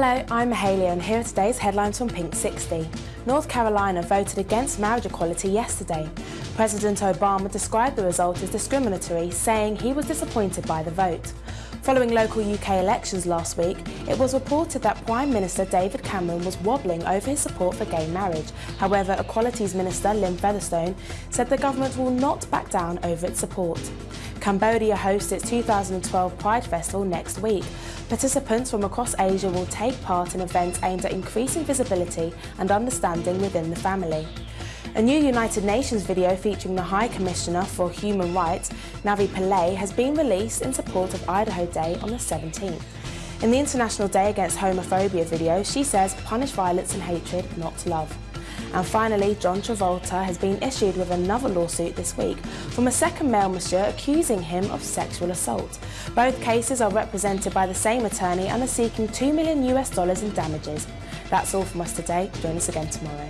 Hello, I'm Mahalia and here are today's headlines from Pink 60. North Carolina voted against marriage equality yesterday. President Obama described the result as discriminatory, saying he was disappointed by the vote. Following local UK elections last week, it was reported that Prime Minister David Cameron was wobbling over his support for gay marriage. However, Equalities Minister Lynne Featherstone said the government will not back down over its support. Cambodia hosts its 2012 Pride Festival next week. Participants from across Asia will take part in events aimed at increasing visibility and understanding within the family. A new United Nations video featuring the High Commissioner for Human Rights, Navi Pillay, has been released in support of Idaho Day on the 17th. In the International Day Against Homophobia video, she says punish violence and hatred, not love. And finally, John Travolta has been issued with another lawsuit this week from a second male monsieur accusing him of sexual assault. Both cases are represented by the same attorney and are seeking 2 million US dollars in damages. That's all from us today. Join us again tomorrow.